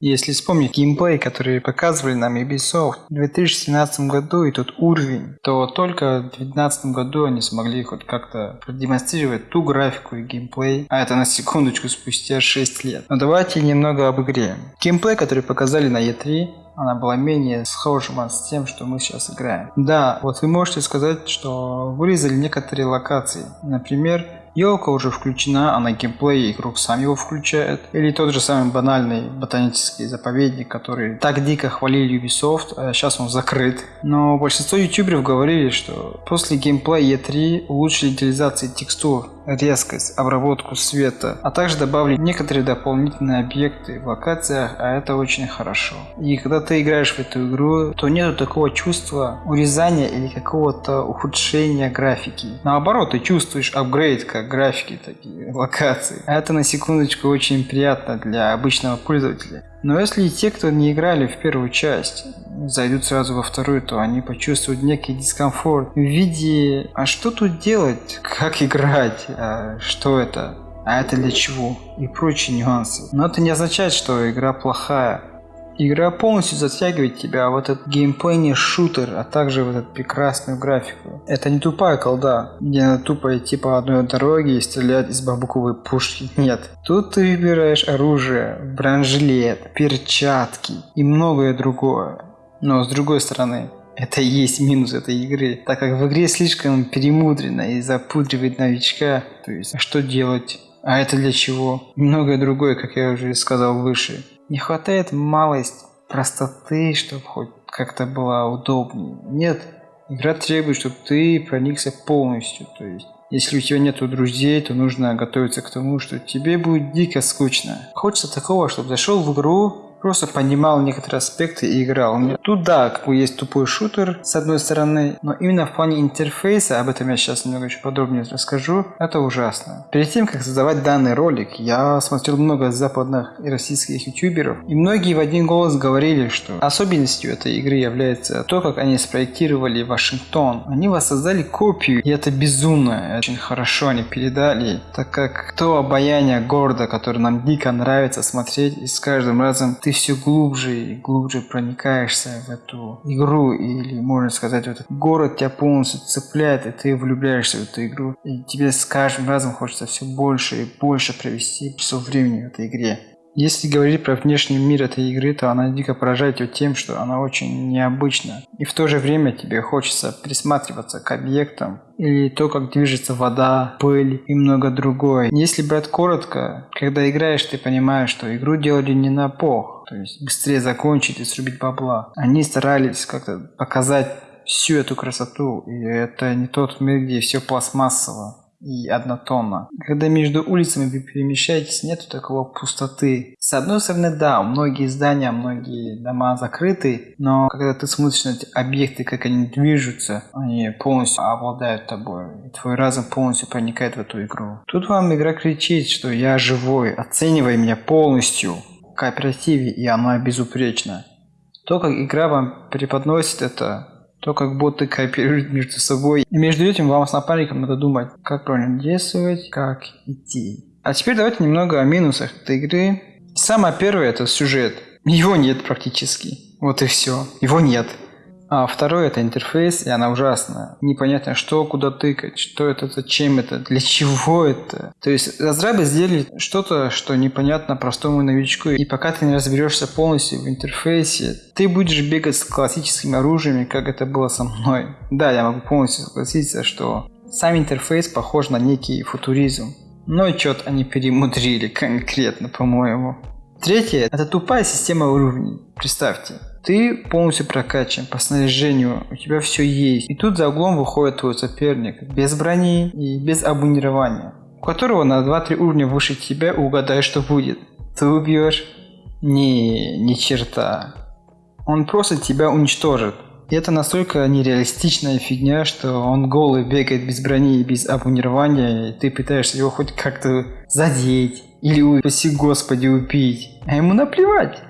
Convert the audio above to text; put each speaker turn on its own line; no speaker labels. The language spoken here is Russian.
Если вспомнить геймплей, который показывали нам Ubisoft в 2017 году и тот уровень, то только в 2019 году они смогли хоть как-то продемонстрировать ту графику и геймплей, а это на секундочку спустя 6 лет. Но давайте немного об игре. Геймплей, который показали на E3, она была менее схожа с тем, что мы сейчас играем. Да, вот вы можете сказать, что вырезали некоторые локации. Например, Елка уже включена, а на геймплее игрок сам его включает. Или тот же самый банальный ботанический заповедник, который так дико хвалили Ubisoft, а сейчас он закрыт. Но большинство ютуберов говорили, что после геймплея E3 улучшили детализации текстур резкость, обработку света, а также добавили некоторые дополнительные объекты в локациях, а это очень хорошо. И когда ты играешь в эту игру, то нету такого чувства урезания или какого-то ухудшения графики. Наоборот, ты чувствуешь апгрейд как графики, такие локации. А это на секундочку очень приятно для обычного пользователя. Но если те, кто не играли в первую часть, зайдут сразу во вторую, то они почувствуют некий дискомфорт в виде «А что тут делать? Как играть? А что это? А это для чего?» и прочие нюансы. Но это не означает, что игра плохая. Игра полностью затягивает тебя в этот геймплейный шутер, а также в эту прекрасную графику. Это не тупая колда, где надо тупо идти по одной дороге и стрелять из бамбуковой пушки. Нет. Тут ты выбираешь оружие, бронежилет, перчатки и многое другое. Но с другой стороны, это и есть минус этой игры, так как в игре слишком перемудрено и запудривает новичка. То есть, а что делать? А это для чего? Многое другое, как я уже сказал выше. Не хватает малость простоты, чтобы хоть как-то было удобнее. Нет, игра требует, чтобы ты проникся полностью. То есть, если у тебя нету друзей, то нужно готовиться к тому, что тебе будет дико скучно. Хочется такого, чтобы зашел в игру, просто понимал некоторые аспекты и играл. Тут да, как бы есть тупой шутер с одной стороны, но именно в плане интерфейса, об этом я сейчас немного еще подробнее расскажу, это ужасно. Перед тем, как создавать данный ролик, я смотрел много западных и российских ютуберов, и многие в один голос говорили, что особенностью этой игры является то, как они спроектировали Вашингтон. Они воссоздали копию, и это безумно. Очень хорошо они передали, так как то обаяние города, которое нам дико нравится смотреть, и с каждым разом ты ты все глубже и глубже проникаешься в эту игру, или, можно сказать, в этот город тебя полностью цепляет, и ты влюбляешься в эту игру. И тебе с каждым разом хочется все больше и больше провести часов времени в этой игре. Если говорить про внешний мир этой игры, то она дико поражает тебя тем, что она очень необычна. И в то же время тебе хочется присматриваться к объектам, или то, как движется вода, пыль и много другое. Если брать коротко, когда играешь, ты понимаешь, что игру делали не на пох, то есть быстрее закончить и срубить бабла. Они старались как-то показать всю эту красоту, и это не тот мир, где все пластмассово и однотонно. Когда между улицами вы перемещаетесь, нету такого пустоты. С одной стороны, да, многие здания, многие дома закрыты, но когда ты смотришь на эти объекты, как они движутся, они полностью обладают тобой. И твой разум полностью проникает в эту игру. Тут вам игра кричит, что я живой, оценивай меня полностью в кооперативе, и она безупречна. То, как игра вам преподносит это, то, как боты кооперируют между собой. И между этим вам с напарником надо думать, как правильно действовать, как идти. А теперь давайте немного о минусах этой игры. Самое первое это сюжет. Его нет практически. Вот и все. Его нет. А второе это интерфейс, и она ужасная. Непонятно, что, куда тыкать, что это, зачем это, для чего это. То есть разрабы сделали что-то, что непонятно простому новичку. И пока ты не разберешься полностью в интерфейсе, ты будешь бегать с классическими оружиями, как это было со мной. Да, я могу полностью согласиться, что сам интерфейс похож на некий футуризм. Но что-то они перемудрили конкретно, по-моему. Третье – это тупая система уровней. Представьте, ты полностью прокачан по снаряжению, у тебя все есть. И тут за углом выходит твой соперник, без брони и без абонирования, у которого на 2-3 уровня выше тебя угадай, что будет. Ты убьешь? Не, ни черта. Он просто тебя уничтожит. И это настолько нереалистичная фигня, что он голый бегает без брони и без абонирования, и ты пытаешься его хоть как-то задеть или, упаси господи, убить. А ему наплевать.